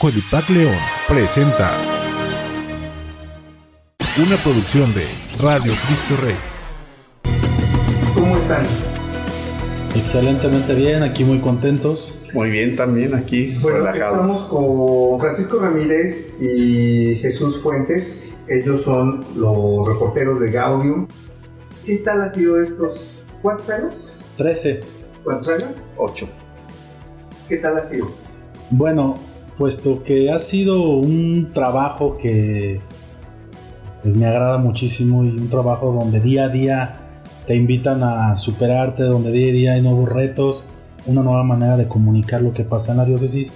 Codipac León presenta una producción de Radio Cristo Rey. ¿Cómo están? Excelentemente bien, aquí muy contentos. Muy bien también aquí, Bueno, relajados. estamos con Francisco Ramírez y Jesús Fuentes. Ellos son los reporteros de Gaudium. ¿Qué tal ha sido estos? ¿Cuántos años? 13. ¿Cuántos años? Ocho. ¿Qué tal ha sido? Bueno, puesto que ha sido un trabajo que pues me agrada muchísimo y un trabajo donde día a día te invitan a superarte, donde día a día hay nuevos retos, una nueva manera de comunicar lo que pasa en la diócesis,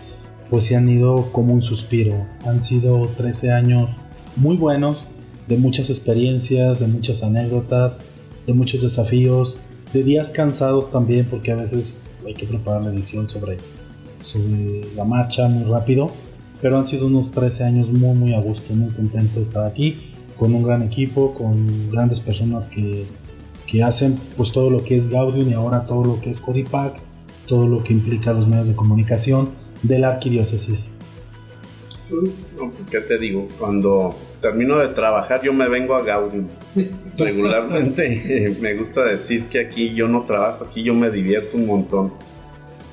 pues se han ido como un suspiro. Han sido 13 años muy buenos, de muchas experiencias, de muchas anécdotas, de muchos desafíos, de días cansados también, porque a veces hay que preparar la edición sobre, sobre la marcha muy rápido. Pero han sido unos 13 años muy, muy a gusto, muy contento de estar aquí, con un gran equipo, con grandes personas que, que hacen pues todo lo que es Gaudium y ahora todo lo que es Codipac, todo lo que implica los medios de comunicación de la arquidiócesis. No, pues, ¿Qué te digo? Cuando termino de trabajar yo me vengo a Gaudium. Regularmente eh, me gusta decir que aquí yo no trabajo, aquí yo me divierto un montón.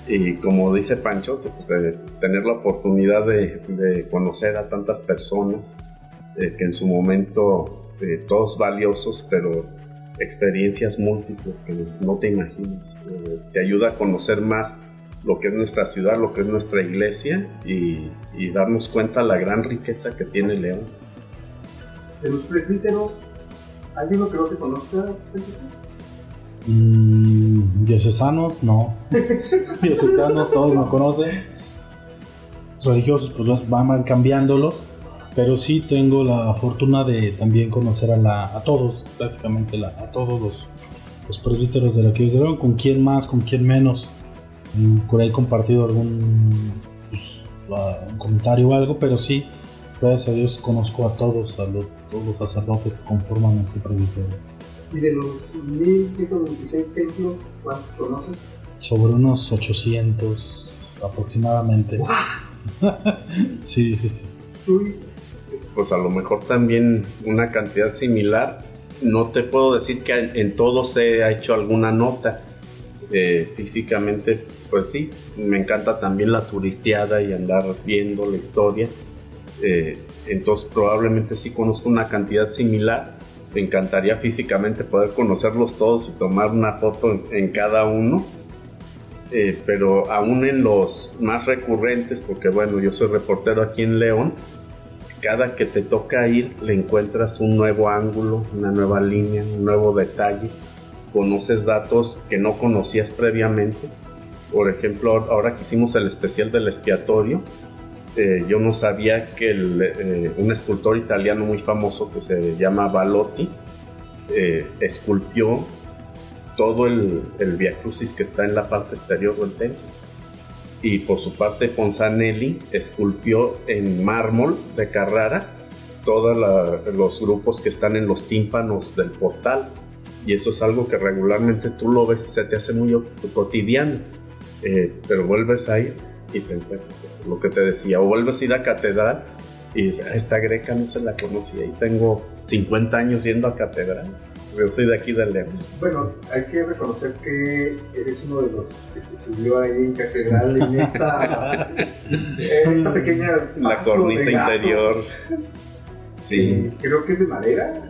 Y como dice Pancho, pues, eh, tener la oportunidad de, conocer a tantas personas eh, que en su momento eh, todos valiosos, pero experiencias múltiples que no te imaginas. Te ayuda a conocer más lo que es nuestra ciudad, lo que es nuestra iglesia y, darnos cuenta la gran riqueza que tiene León. De los presbíteros, ¿alguno que no conozca? Mm, diocesanos, no. diocesanos, todos me conocen. Religiosos, pues van cambiándolos. Pero sí tengo la fortuna de también conocer a, la, a todos, prácticamente la- a todos los, los presbíteros de la que León, con quién más, con quién menos. Mm, Por ahí he compartido algún pues, un comentario o algo, pero sí, gracias a Dios conozco a todos, a los, todos los sacerdotes que conforman este presbiterio. Y de los 1126 templos, ¿cuántos conoces? Sobre unos 800 aproximadamente. sí, sí, sí. Chuy, Pues a lo mejor también una cantidad similar. No te puedo decir que en, todos se ha hecho alguna nota. Eh, físicamente, pues sí, me encanta también la turisteada y andar viendo la historia. Eh, entonces probablemente sí conozco una cantidad similar. Me encantaría físicamente poder conocerlos todos y tomar una foto en, en cada uno. Eh, pero aún en los más recurrentes, porque bueno, yo soy reportero aquí en León, cada que te toca ir le encuentras un nuevo ángulo, una nueva línea, un nuevo detalle, conoces datos que no conocías previamente. Por ejemplo, ahora que hicimos el especial del expiatorio, eh, yo no sabía que eh, un escultor italiano muy famoso que se llama Balotti eh, esculpió todo el, el Via Crucis que está en la parte exterior del templo. Y por su parte, Ponzanelli esculpió en mármol de Carrara todos los grupos que están en los tímpanos del portal. Y eso es algo que regularmente tú lo ves y se te hace muy cotidiano. Pero vuelves a ir y te encuentras eso, lo que te decía. O vuelves a ir a catedral y dices, "Ah, esta greca no se la conocía. Y tengo 50 años yendo a catedral. Yo soy de aquí de León. Bueno, hay que reconocer que eres uno de los que se subió ahí en catedral en esta, en esta pequeña La cornisa interior. Sí, Sí. creo que es de madera.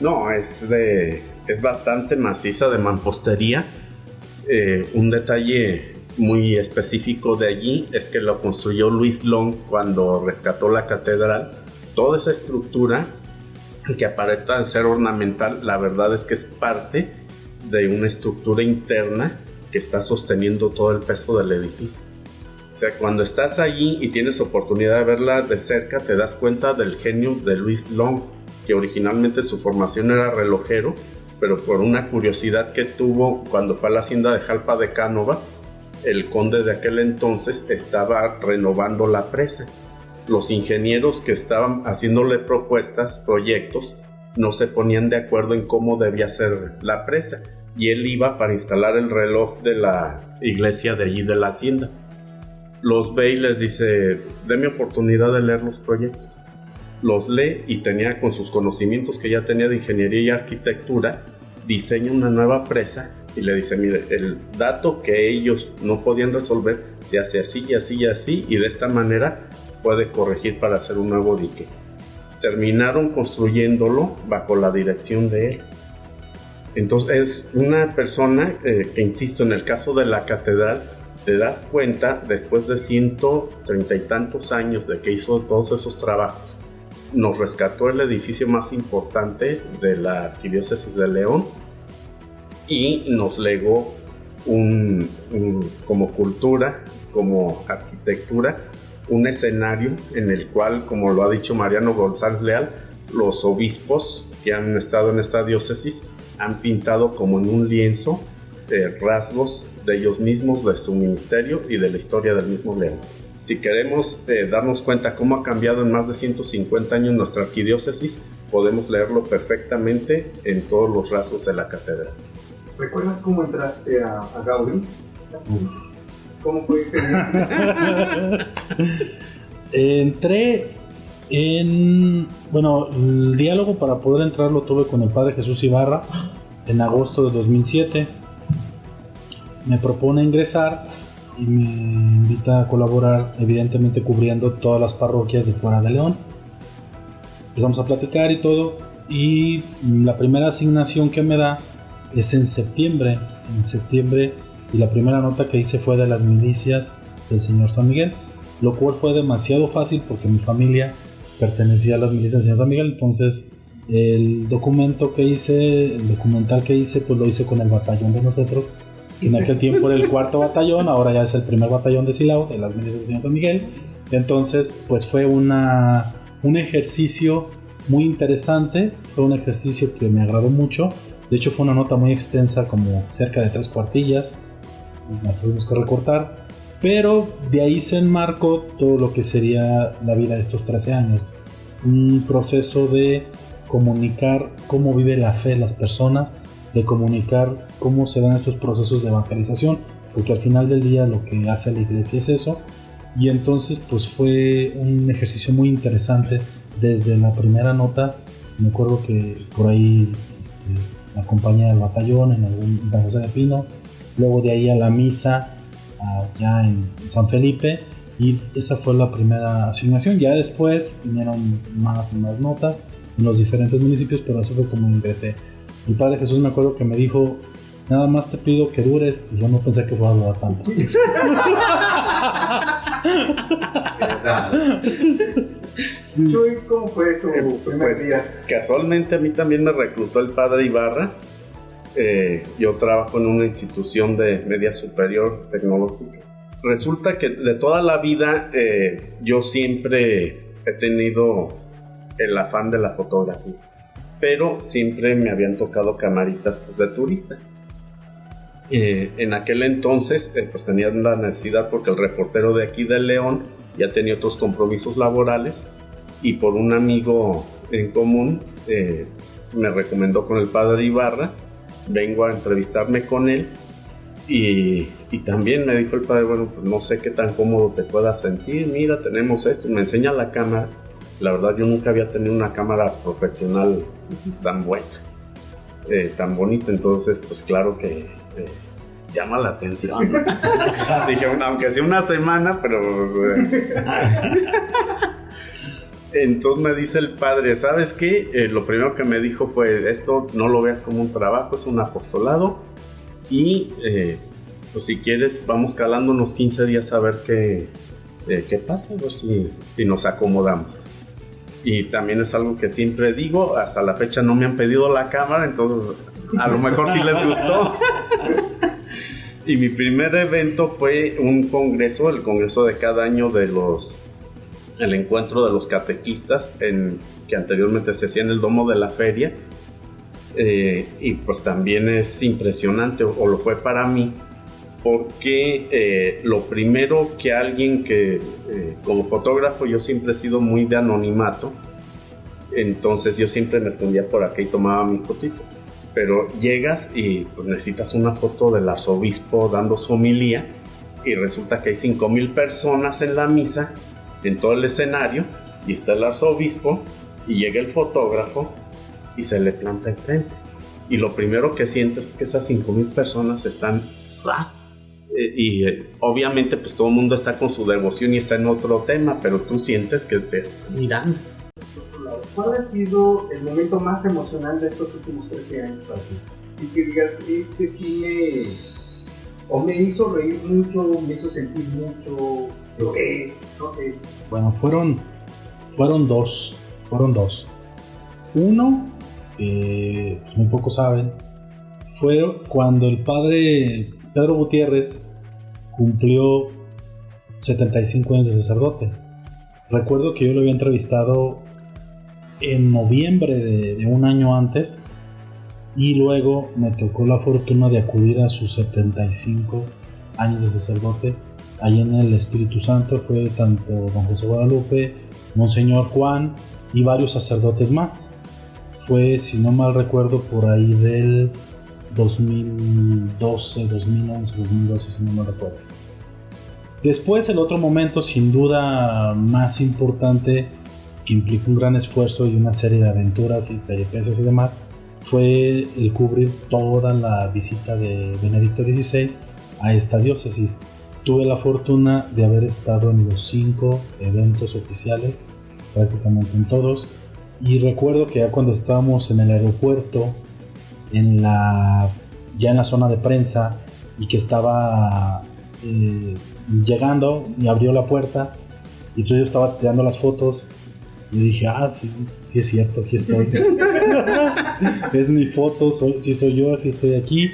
No, es de. es bastante maciza de mampostería. Eh, un detalle muy específico de allí es que lo construyó Luis Long cuando rescató la catedral. Toda esa estructura que aparenta ser ornamental, la verdad es que es parte de una estructura interna que está sosteniendo todo el peso del edificio. O sea, cuando estás allí y tienes oportunidad de verla de cerca, te das cuenta del genio de Luis Long, que originalmente su formación era relojero, pero por una curiosidad que tuvo cuando fue a la hacienda de Jalpa de Cánovas, el conde de aquel entonces estaba renovando la presa. Los ingenieros que estaban haciéndole propuestas, proyectos, no se ponían de acuerdo en cómo debía ser la presa. Y él iba para instalar el reloj de la iglesia de allí de la hacienda. los ve y les dice, déme oportunidad de leer los proyectos. Los lee y tenía con sus conocimientos que ya tenía de ingeniería y arquitectura, diseña una nueva presa y le dice, mire, el dato que ellos no podían resolver se hace así y así y así y de esta manera puede corregir para hacer un nuevo dique. Terminaron construyéndolo bajo la dirección de él. Entonces es una persona eh, que, insisto, en el caso de la catedral, te das cuenta, después de ciento treinta y tantos años de que hizo todos esos trabajos, nos rescató el edificio más importante de la arquidiócesis de León y nos legó un, como cultura, como arquitectura, un escenario en el cual, como lo ha dicho Mariano González Leal, los obispos que han estado en esta diócesis han pintado como en un lienzo eh, rasgos de ellos mismos, de su ministerio y de la historia del mismo León. Si queremos eh, darnos cuenta cómo ha cambiado en más de 150 años nuestra arquidiócesis, podemos leerlo perfectamente en todos los rasgos de la catedral. ¿Recuerdas cómo entraste a, a Gaudí? ¿Cómo fue ese Entré en. Bueno, el diálogo para poder entrar lo tuve con el padre Jesús Ibarra en agosto de 2007. Me propone ingresar y me invita a colaborar, evidentemente cubriendo todas las parroquias de fuera de León. Empezamos a platicar y todo. Y la primera asignación que me da es en septiembre. En septiembre, y la primera nota que hice fue de las milicias del señor San Miguel, lo cual fue demasiado fácil porque mi familia pertenecía a las milicias del señor San Miguel. Entonces, el documento que hice, el documental que hice, pues lo hice con el batallón de nosotros. En aquel tiempo era el cuarto batallón, ahora ya es el primer batallón de Silao, de las milicias del señor San Miguel. Entonces, pues fue una, un ejercicio muy interesante, fue un ejercicio que me agradó mucho de hecho fue una nota muy extensa, como cerca de tres cuartillas. La tuvimos que recortar. Pero de ahí se enmarcó todo lo que sería la vida de estos 13 años. Un proceso de comunicar cómo vive la fe las personas, de comunicar cómo se dan estos procesos de evangelización, porque al final del día lo que hace la iglesia es eso. Y entonces pues fue un ejercicio muy interesante desde la primera nota. Me acuerdo que por ahí este, la compañía del batallón en, algún, San José de Pinos, luego de ahí a la misa allá en San Felipe y esa fue la primera asignación. Ya después vinieron más y más notas en los diferentes municipios, pero eso fue como ingresé. Mi padre Jesús me acuerdo que me dijo, nada más te pido que dures y yo no pensé que fuera a durar tanto. ¿cómo fue tu eh, primer pues, día? Casualmente a mí también me reclutó el padre Ibarra. Eh, yo trabajo en una institución de media superior tecnológica. Resulta que de toda la vida eh, yo siempre he tenido el afán de la fotografía, pero siempre me habían tocado camaritas pues, de turista. en aquel entonces pues tenía la necesidad porque el reportero de aquí de León ya tenía otros compromisos laborales y por un amigo en común eh, me recomendó con el padre Ibarra, vengo a entrevistarme con él y, también me dijo el padre, bueno, pues no sé qué tan cómodo te puedas sentir, mira, tenemos esto, me enseña la cámara, la verdad yo nunca había tenido una cámara profesional tan buena, eh, tan bonita, entonces pues claro que... Eh, llama la atención. Dije, aunque sea una semana, pero... Entonces me dice el padre, ¿sabes qué? Eh, lo primero que me dijo fue, esto no lo veas como un trabajo, es un apostolado. Y eh, pues si quieres, vamos calando unos 15 días a ver qué, eh, qué pasa, a si, si nos acomodamos. Y también es algo que siempre digo, hasta la fecha no me han pedido la cámara, entonces a lo mejor sí les gustó. y mi primer evento fue un congreso, el congreso de cada año de los el encuentro de los catequistas que anteriormente se hacía en el domo de la feria. Eh, y pues también es impresionante, o, lo fue para mí, porque eh, lo primero que alguien que eh, como fotógrafo yo siempre he sido muy de anonimato, entonces yo siempre me escondía por acá y tomaba mi fotito. Pero llegas y pues, necesitas una foto del arzobispo dando su homilía y resulta que hay 5000 personas en la misa, en todo el escenario, y está el arzobispo, y llega el fotógrafo y se le planta enfrente. Y lo primero que sientes es que esas 5000 personas están eh, y eh, obviamente pues todo el mundo está con su devoción y está en otro tema, pero tú sientes que te están mirando. ¿Cuál ha sido el momento más emocional de estos últimos 13 años? Y que digas, este sí me... O me hizo reír mucho, me hizo sentir mucho, lloré, no sé. Bueno, fueron, fueron dos, fueron dos. Uno, que muy pocos saben, fue cuando el padre Pedro Gutiérrez cumplió 75 años de sacerdote. Recuerdo que yo lo había entrevistado en noviembre de, un año antes y luego me tocó la fortuna de acudir a sus 75 años de sacerdote. Ahí en el Espíritu Santo fue tanto don José Guadalupe, Monseñor Juan y varios sacerdotes más. Fue, si no mal recuerdo, por ahí del 2012, 2011, 2012, si no me recuerdo. Después, el otro momento, sin duda más importante, que implicó un gran esfuerzo y una serie de aventuras y peripecias y demás, fue el cubrir toda la visita de Benedicto XVI a esta diócesis. Tuve la fortuna de haber estado en los cinco eventos oficiales, prácticamente en todos, y recuerdo que ya cuando estábamos en el aeropuerto en la, ya en la zona de prensa y que estaba eh, llegando y abrió la puerta y yo estaba tirando las fotos y dije, ah, sí, sí es cierto, aquí estoy. es mi foto, soy, sí soy yo, así estoy aquí.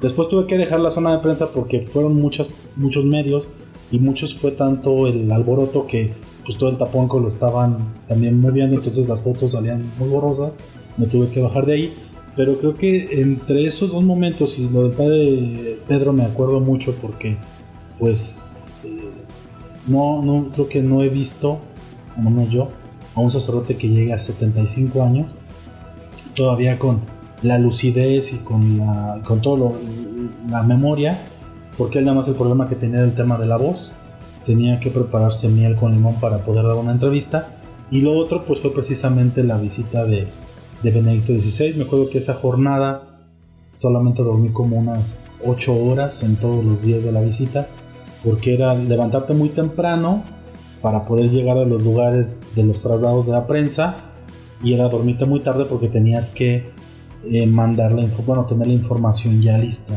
Después tuve que dejar la zona de prensa porque fueron muchas, muchos medios y muchos fue tanto el alboroto que pues todo el tapón lo estaban también moviendo, entonces las fotos salían muy borrosas. Me tuve que bajar de ahí pero creo que entre esos dos momentos y lo del padre Pedro me acuerdo mucho porque, pues, eh, no, no, creo que no he visto, o no yo, a un sacerdote que llegue a 75 años, todavía con la lucidez y con, la, con todo la memoria, porque él nada más el problema que tenía era el tema de la voz, tenía que prepararse miel con limón para poder dar una entrevista, y lo otro pues fue precisamente la visita de, de Benedicto XVI. Me acuerdo que esa jornada solamente dormí como unas 8 horas en todos los días de la visita, porque era levantarte muy temprano para poder llegar a los lugares de los traslados de la prensa y era dormirte muy tarde porque tenías que eh, mandar la bueno, tener la información ya lista.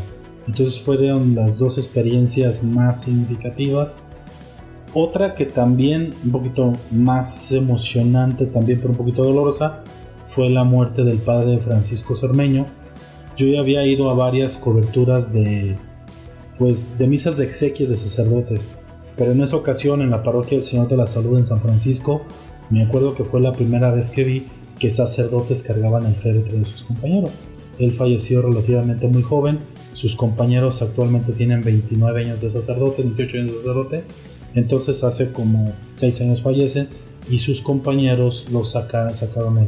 Entonces fueron las dos experiencias más significativas. Otra que también un poquito más emocionante, también pero un poquito dolorosa, fue la muerte del padre Francisco Cermeño. Yo ya había ido a varias coberturas de, pues, de misas de exequias de sacerdotes, pero en esa ocasión en la parroquia del Señor de la Salud en San Francisco, me acuerdo que fue la primera vez que vi que sacerdotes cargaban el féretro de sus compañeros. Él falleció relativamente muy joven, sus compañeros actualmente tienen 29 años de sacerdote, 28 años de sacerdote, entonces hace como 6 años fallecen y sus compañeros lo sacaron el,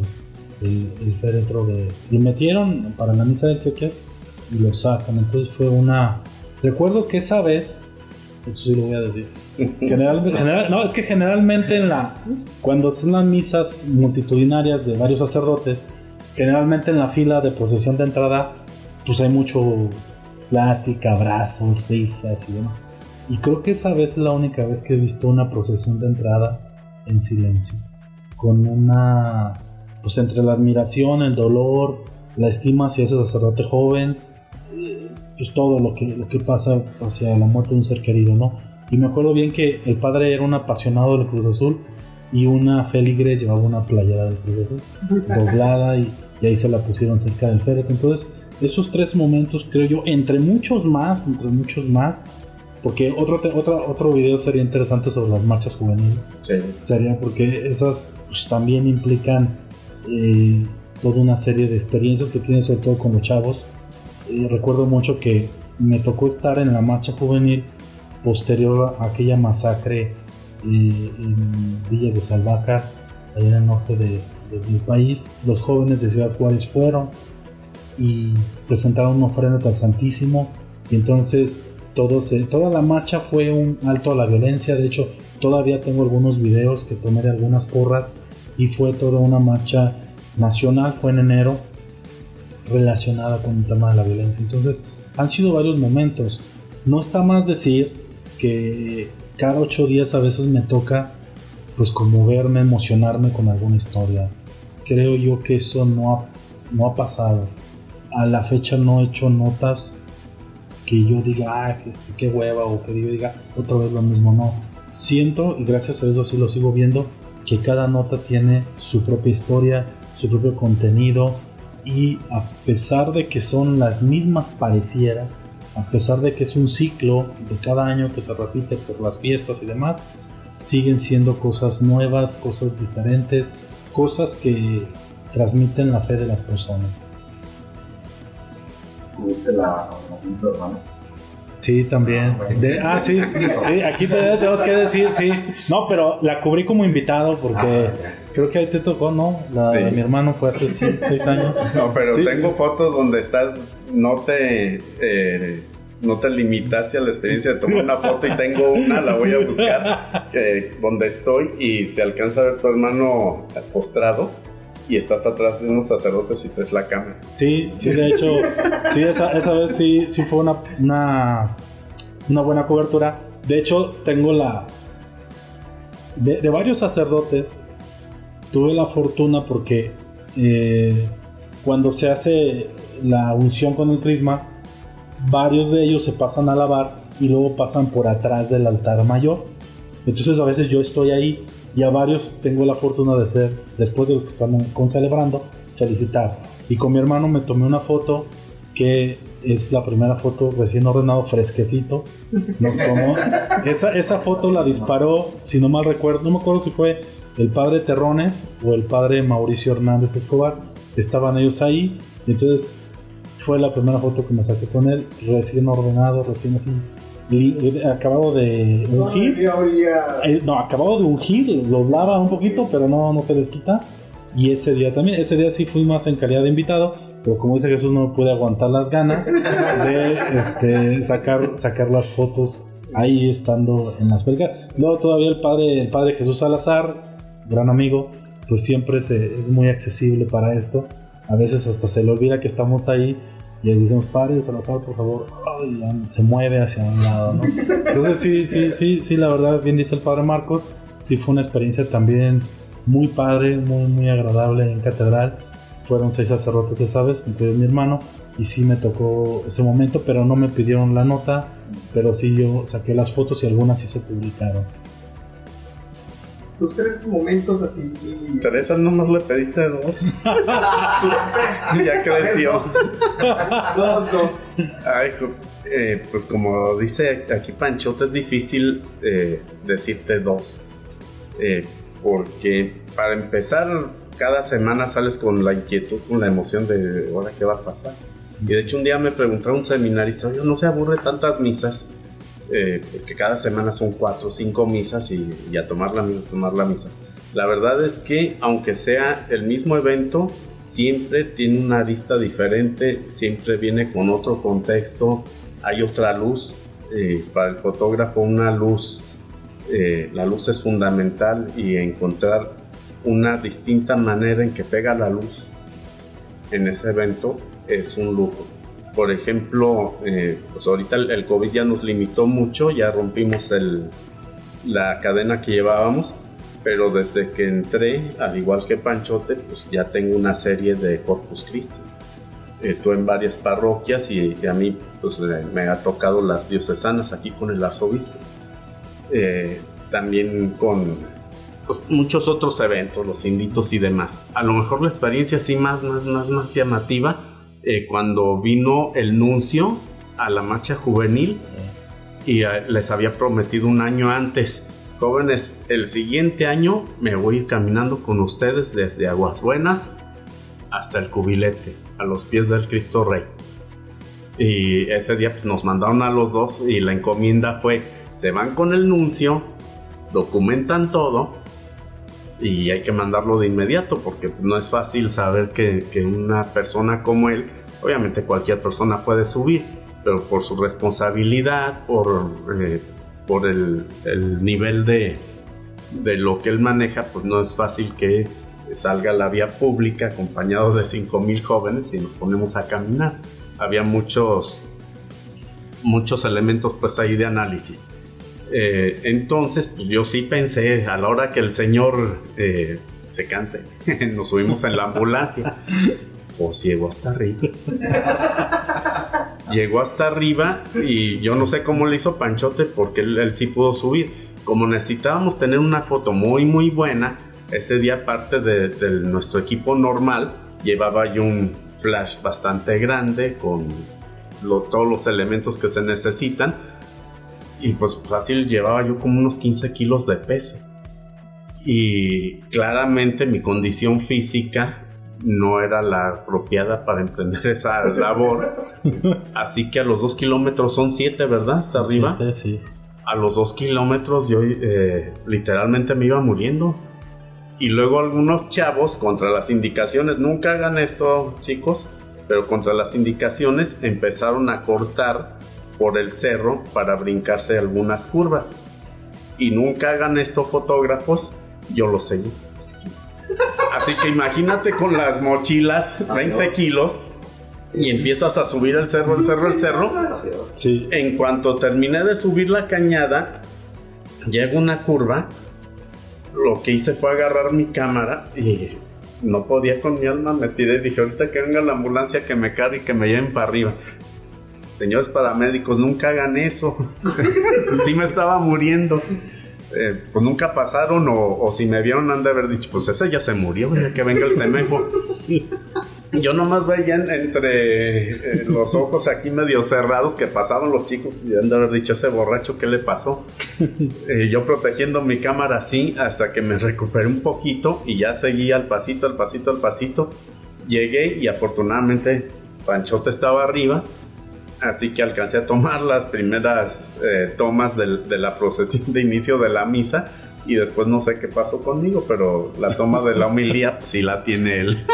el, féretro de... Lo metieron para la misa de exequias y lo sacan. Entonces fue una... Recuerdo que esa vez... Esto sí lo voy a decir. General, no, es que generalmente en la... Cuando son las misas multitudinarias de varios sacerdotes, generalmente en la fila de procesión de entrada, pues hay mucho plática, abrazos, risas y demás. Y creo que esa vez es la única vez que he visto una procesión de entrada en silencio, con una pues entre la admiración, el dolor, la estima hacia ese sacerdote joven, eh, pues todo lo que, lo que pasa hacia la muerte de un ser querido, ¿no? Y me acuerdo bien que el padre era un apasionado del Cruz Azul y una feligres llevaba una playera del Cruz Azul, doblada y, y ahí se la pusieron cerca del féretro. Entonces, esos tres momentos, creo yo, entre muchos más, entre muchos más, porque otro, otro, otro video sería interesante sobre las marchas juveniles. Sí. Sería porque esas pues, también implican eh, toda una serie de experiencias que tiene sobre todo con los chavos. Eh, recuerdo mucho que me tocó estar en la marcha juvenil posterior a aquella masacre eh, en Villas de Salvaca, allá en el norte del país. Los jóvenes de Ciudad Juárez fueron y presentaron una ofrenda al Santísimo y entonces toda la marcha fue un alto a la violencia. De hecho, todavía tengo algunos videos que tomé de algunas porras y fue toda una marcha nacional, fue en enero, relacionada con el tema de la violencia. Entonces, han sido varios momentos. No está más decir que cada ocho días a veces me toca pues conmoverme, emocionarme con alguna historia. Creo yo que eso no ha, no ha pasado. A la fecha no he hecho notas que yo diga, ah, este, qué hueva, o que yo diga otra vez lo mismo. No. Siento, y gracias a eso sí lo sigo viendo, que cada nota tiene su propia historia, su propio contenido, y a pesar de que son las mismas pareciera, a pesar de que es un ciclo de cada año que se repite por las fiestas y demás, siguen siendo cosas nuevas, cosas diferentes, cosas que transmiten la fe de las personas. ¿Tuviste la hermano? Sí, también. ah, sí, sí, aquí tenemos que decir, sí. No, pero la cubrí como invitado porque ah, creo que ahí te tocó, ¿no? La de mi hermano fue hace seis años. No, pero tengo fotos donde estás, no te... Eh, no te limitaste a la experiencia de tomar una foto y tengo una, la voy a buscar, eh, donde estoy y se alcanza a ver tu hermano postrado y estás atrás de unos sacerdotes y traes la cámara. Sí, sí, de hecho, sí, esa, esa, vez sí, sí fue una, una, una, buena cobertura. De hecho, tengo la... De, varios sacerdotes, tuve la fortuna porque eh, cuando se hace la unción con el crisma, varios de ellos se pasan a lavar y luego pasan por atrás del altar mayor. Entonces a veces yo estoy ahí y a varios tengo la fortuna de ser, después de los que están con celebrando, felicitar. Y con mi hermano me tomé una foto que es la primera foto recién ordenado, fresquecito. Nos tomó. Esa, esa foto la disparó, si no mal recuerdo, no me acuerdo si fue el padre Terrones o el padre Mauricio Hernández Escobar. Estaban ellos ahí. Entonces fue la primera foto que me saqué con él, recién ordenado, recién así acabado de ungir. Eh, no, acabado de ungir, lo lava un poquito, pero no, no se les quita. Y ese día también, ese día sí fui más en calidad de invitado, pero como dice Jesús, no puede aguantar las ganas de este, sacar, sacar las fotos ahí estando en las pelgas. Luego todavía el padre, el padre Jesús Salazar, gran amigo, pues siempre es muy accesible para esto. A veces hasta se le olvida que estamos ahí y le decimos, padre Salazar, por favor, se mueve hacia un lado, ¿no? Entonces sí, sí, sí, sí, la verdad, bien dice el padre Marcos, sí fue una experiencia también muy padre, muy, muy agradable en catedral. Fueron seis sacerdotes esa vez, entre mi hermano, y sí me tocó ese momento, pero no me pidieron la nota, pero sí yo saqué las fotos y algunas sí se publicaron tus tres momentos así. Teresa nomás le pediste dos. ya creció. dos, dos. Ay, eh, pues como dice aquí Panchote, es difícil eh, decirte dos. Eh, porque para empezar, cada semana sales con la inquietud, con la emoción de ahora qué va a pasar. Y de hecho un día me preguntó un seminarista, yo no se aburre tantas misas eh, porque cada semana son cuatro o cinco misas y, a tomar la, tomar la misa. La verdad es que aunque sea el mismo evento, siempre tiene una vista diferente, siempre viene con otro contexto, hay otra luz. Eh, para el fotógrafo una luz, eh, la luz es fundamental y encontrar una distinta manera en que pega la luz en ese evento es un lujo. Por ejemplo, eh, pues ahorita el, COVID ya nos limitó mucho, ya rompimos el, la cadena que llevábamos, pero desde que entré, al igual que Panchote, pues ya tengo una serie de Corpus Christi. Eh, tú en varias parroquias y, a mí pues, eh, me ha tocado las diocesanas aquí con el arzobispo. también con pues, muchos otros eventos, los inditos y demás. A lo mejor la experiencia así más, más, más, más llamativa eh, cuando vino el nuncio a la marcha juvenil y eh, les había prometido un año antes, jóvenes, el siguiente año me voy a ir caminando con ustedes desde Aguas Buenas hasta el cubilete, a los pies del Cristo Rey. Y ese día pues, nos mandaron a los dos y la encomienda fue, se van con el nuncio, documentan todo y hay que mandarlo de inmediato porque no es fácil saber que, una persona como él, obviamente cualquier persona puede subir, pero por su responsabilidad, por, eh, por el, el nivel de, de lo que él maneja, pues no es fácil que salga a la vía pública acompañado de 5.000 jóvenes y nos ponemos a caminar. Había muchos, muchos elementos pues ahí de análisis. Eh, entonces, pues yo sí pensé, a la hora que el señor eh, se canse, nos subimos en la ambulancia. Pues llegó hasta arriba. llegó hasta arriba y yo no sé cómo le hizo Panchote porque él, sí pudo subir. Como necesitábamos tener una foto muy muy buena, ese día parte de, de nuestro equipo normal llevaba yo un flash bastante grande con lo- todos los elementos que se necesitan y pues fácil llevaba yo como unos 15 kilos de peso y claramente mi condición física no era la apropiada para emprender esa labor así que a los dos kilómetros son siete verdad hasta arriba Siete, sí. a los dos kilómetros yo eh, literalmente me iba muriendo. Y luego algunos chavos contra las indicaciones, nunca hagan esto chicos, pero contra las indicaciones empezaron a cortar por el cerro para brincarse algunas curvas. Y nunca hagan esto fotógrafos, yo lo seguí. Así que imagínate con las mochilas, 20 kilos, y empiezas a subir el cerro, el cerro, el cerro. Sí. En cuanto terminé de subir la cañada, llega una curva. Lo que hice fue agarrar mi cámara y no podía con mi alma. Me tiré y dije: Ahorita que venga la ambulancia, que me cargue y que me lleven para arriba. Señores paramédicos, nunca hagan eso. sí me estaba muriendo. Eh, pues nunca pasaron o, o si me vieron han de haber dicho, pues ese ya se murió, ya que venga el semejo. Yo nomás veía en- entre eh, los ojos aquí medio cerrados que pasaban los chicos y han de haber dicho, ese borracho, ¿qué le pasó? Eh, yo protegiendo mi cámara así hasta que me recuperé un poquito y ya seguí al pasito, al pasito, al pasito. Llegué y afortunadamente Panchote estaba arriba, así que alcancé a tomar las primeras eh, tomas de la procesión de inicio de la misa y después no sé qué pasó conmigo, pero la toma de la homilía sí la tiene él.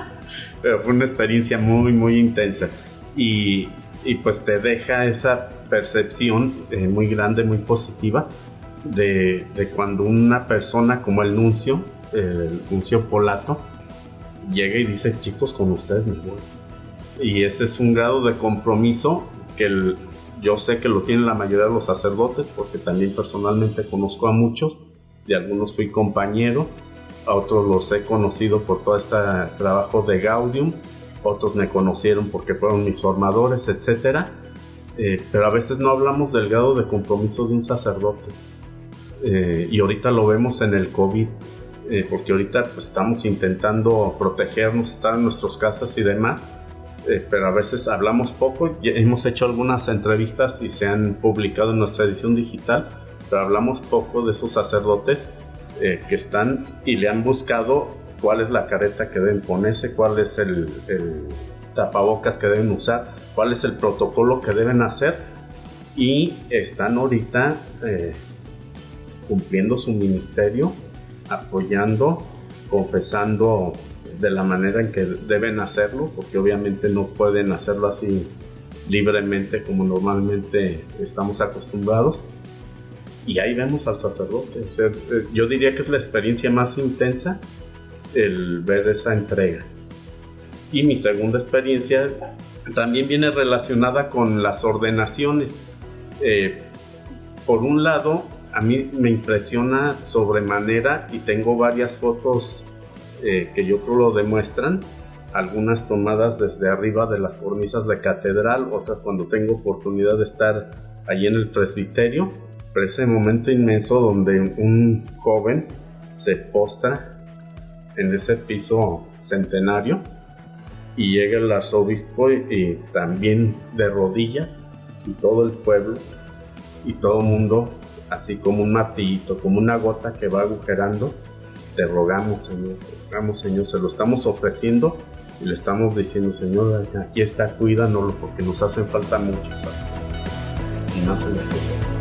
pero fue una experiencia muy, muy intensa. Y, y pues te deja esa percepción eh, muy grande, muy positiva de, de cuando una persona como el nuncio, el nuncio polato, llega y dice, chicos, con ustedes me voy. Y ese es un grado de compromiso que el- yo sé que lo tienen la mayoría de los sacerdotes, porque también personalmente conozco a muchos, de algunos fui compañero, a otros los he conocido por todo este trabajo de Gaudium, otros me conocieron porque fueron mis formadores, etc. pero a veces no hablamos del grado de compromiso de un sacerdote. Eh, y ahorita lo vemos en el COVID, eh, porque ahorita pues, estamos intentando protegernos, estar en nuestras casas y demás, eh, pero a veces hablamos poco. Ya hemos hecho algunas entrevistas y se han publicado en nuestra edición digital, pero hablamos poco de esos sacerdotes eh, que están y le han buscado cuál es la careta que deben ponerse, cuál es el, tapabocas que deben usar, cuál es el protocolo que deben hacer y están ahorita eh, cumpliendo su ministerio, apoyando, confesando de la manera en que deben hacerlo, porque obviamente no pueden hacerlo así libremente como normalmente estamos acostumbrados. Y ahí vemos al sacerdote. Eh, yo diría que es la experiencia más intensa el ver esa entrega. Y mi segunda experiencia también viene relacionada con las ordenaciones. Eh, por un lado, a mí me impresiona sobremanera y tengo varias fotos eh, que yo creo lo demuestran. Algunas tomadas desde arriba de las cornisas de catedral, otras cuando tengo oportunidad de estar allí en el presbiterio. Pero ese momento inmenso donde un joven se postra en ese piso centenario y llega el arzobispo y, también de rodillas y todo el pueblo y todo el mundo así como un martillito, como una gota que va agujerando, te rogamos Señor, Señor, se lo estamos ofreciendo y le estamos diciendo Señor, aquí está, cuídanoslo porque nos hacen falta muchos. Y más en.